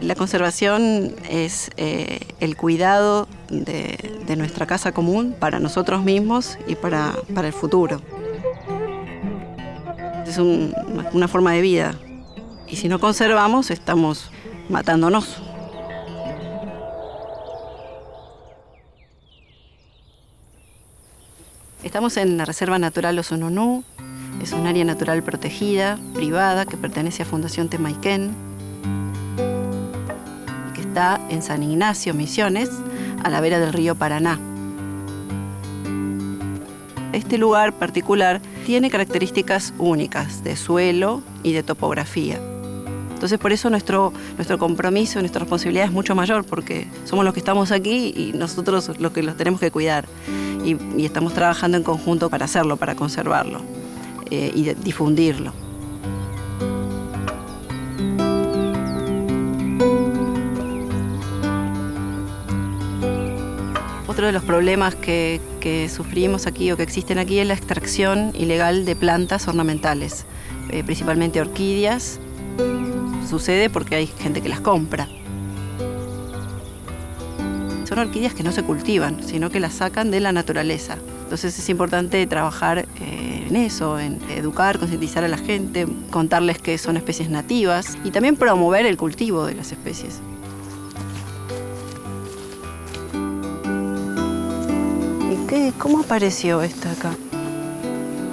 La conservación es eh, el cuidado de, nuestra casa común para nosotros mismos y para, el futuro. Es una forma de vida y si no conservamos estamos matándonos. Estamos en la Reserva Natural Osononú, es un área natural protegida, privada, que pertenece a Fundación Temaiken en San Ignacio, Misiones, a la vera del río Paraná. Este lugar particular tiene características únicas de suelo y de topografía. Entonces por eso nuestro, nuestro compromiso, nuestra responsabilidad es mucho mayor, porque somos los que estamos aquí y nosotros los que los tenemos que cuidar. Y, estamos trabajando en conjunto para hacerlo, para conservarlo eh, y difundirlo. Otro de los problemas que, sufrimos aquí o que existen aquí es la extracción ilegal de plantas ornamentales, eh, principalmente orquídeas. Sucede porque hay gente que las compra. Son orquídeas que no se cultivan, sino que las sacan de la naturaleza. Entonces es importante trabajar eh, en eso, en educar, concientizar a la gente, contarles que son especies nativas y también promover el cultivo de las especies. ¿Cómo apareció esta acá?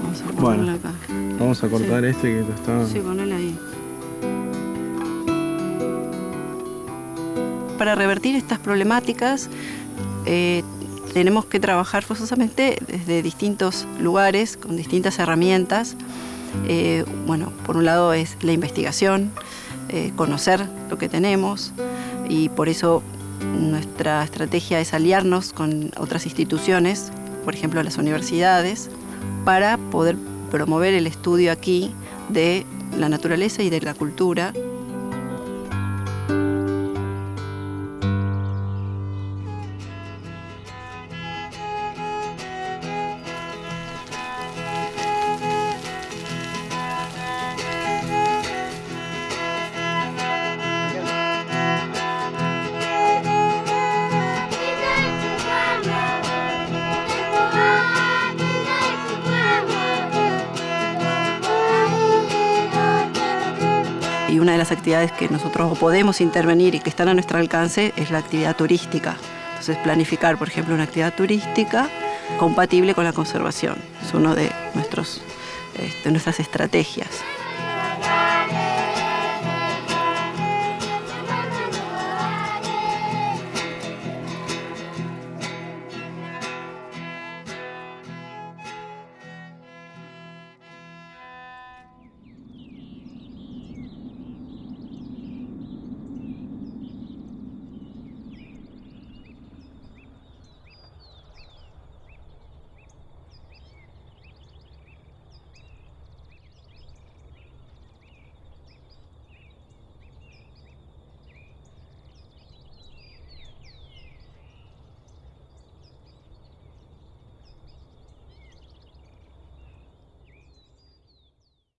Vamos a bueno, acá. Vamos a cortar este que está... Sí, ponelo ahí. Para revertir estas problemáticas eh, tenemos que trabajar forzosamente desde distintos lugares, con distintas herramientas. Eh, bueno, por un lado es la investigación, eh, conocer lo que tenemos y por eso nuestra estrategia es aliarnos con otras instituciones, por ejemplo las universidades, para poder promover el estudio aquí de la naturaleza y de la cultura y una de las actividades que nosotros podemos intervenir y que están a nuestro alcance es la actividad turística. Entonces planificar, por ejemplo, una actividad turística compatible con la conservación. Es una de, nuestros, este, nuestras estrategias.